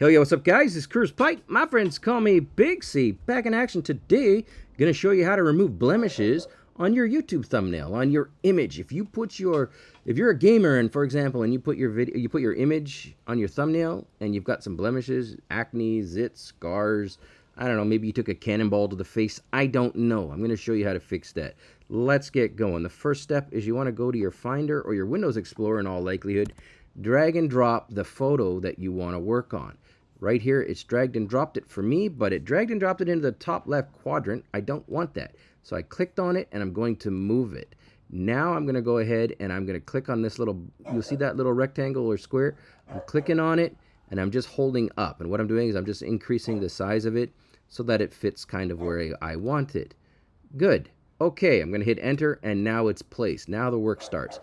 Hell yeah, what's up guys? It's Cruz Pike. My friends call me Big C. Back in action today. Gonna show you how to remove blemishes on your YouTube thumbnail, on your image. If you put your, if you're a gamer and for example, and you put your video, you put your image on your thumbnail and you've got some blemishes, acne, zits, scars, I don't know, maybe you took a cannonball to the face. I don't know. I'm gonna show you how to fix that. Let's get going. The first step is you wanna go to your Finder or your Windows Explorer in all likelihood, drag and drop the photo that you wanna work on. Right here, it's dragged and dropped it for me, but it dragged and dropped it into the top left quadrant. I don't want that. So I clicked on it and I'm going to move it. Now I'm going to go ahead and I'm going to click on this little, you'll see that little rectangle or square? I'm clicking on it and I'm just holding up. And what I'm doing is I'm just increasing the size of it so that it fits kind of where I want it. Good. Okay, I'm going to hit enter and now it's placed. Now the work starts.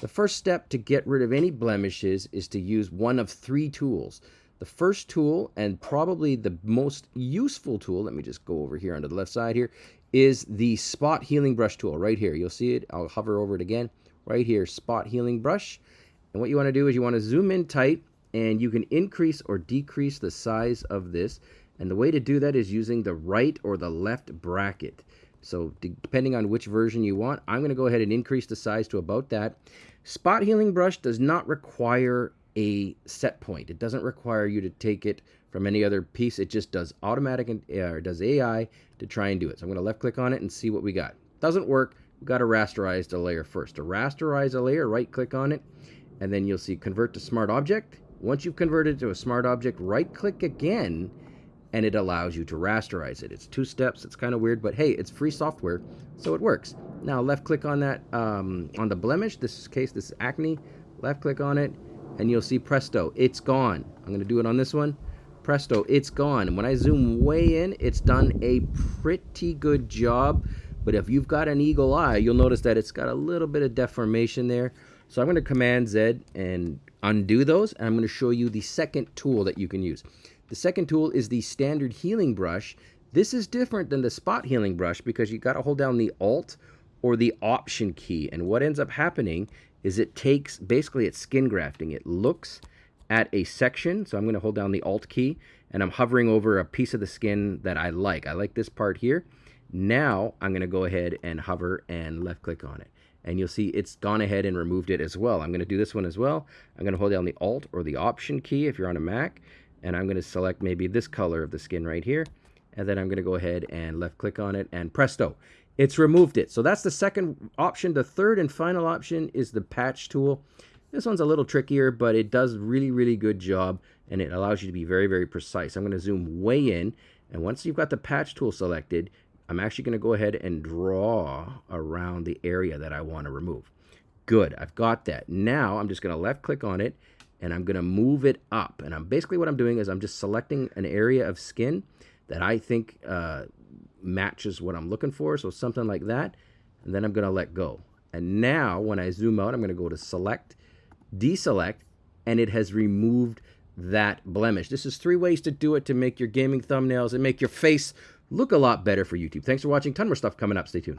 The first step to get rid of any blemishes is to use one of three tools. The first tool, and probably the most useful tool, let me just go over here onto the left side here, is the spot healing brush tool right here. You'll see it. I'll hover over it again. Right here, spot healing brush. And what you want to do is you want to zoom in tight and you can increase or decrease the size of this. And the way to do that is using the right or the left bracket. So depending on which version you want, I'm going to go ahead and increase the size to about that. Spot healing brush does not require a set point. It doesn't require you to take it from any other piece. It just does automatic and uh, does AI to try and do it. So I'm going to left click on it and see what we got. Doesn't work. We've got to rasterize the layer first. To rasterize a layer, right click on it, and then you'll see convert to smart object. Once you've converted to a smart object, right click again, and it allows you to rasterize it. It's two steps. It's kind of weird, but hey, it's free software, so it works. Now left click on that, um, on the blemish. This case, this is acne. Left click on it, and you'll see presto, it's gone. I'm to do it on this one. Presto, it's gone. And when I zoom way in, it's done a pretty good job. But if you've got an eagle eye, you'll notice that it's got a little bit of deformation there. So I'm to Command Z and undo those. And I'm to show you the second tool that you can use. The second tool is the standard healing brush. This is different than the spot healing brush because you got to hold down the Alt or the Option key. And what ends up happening is it takes, basically it's skin grafting. It looks at a section, so I'm going to hold down the Alt key, and I'm hovering over a piece of the skin that I like. I like this part here. Now I'm going to go ahead and hover and left click on it. And you'll see it's gone ahead and removed it as well. I'm going to do this one as well. I'm going to hold down the Alt or the Option key if you're on a Mac, and I'm going to select maybe this color of the skin right here. And then I'm going to go ahead and left click on it, and presto, it's removed it. So that's the second option. The third and final option is the patch tool. This one's a little trickier, but it does really, really good job, and it allows you to be very, very precise. I'm going to zoom way in, and once you've got the patch tool selected, I'm actually going to go ahead and draw around the area that I want to remove. Good, I've got that. Now I'm just going to left click on it, and I'm to move it up. And I'm basically what I'm doing is I'm just selecting an area of skin that I think uh, matches what I'm looking for. So something like that. And then I'm to let go. And now when I zoom out, I'm to go to select, deselect, and it has removed that blemish. This is three ways to do it to make your gaming thumbnails and make your face look a lot better for YouTube. Thanks for watching. Ton more stuff coming up. Stay tuned.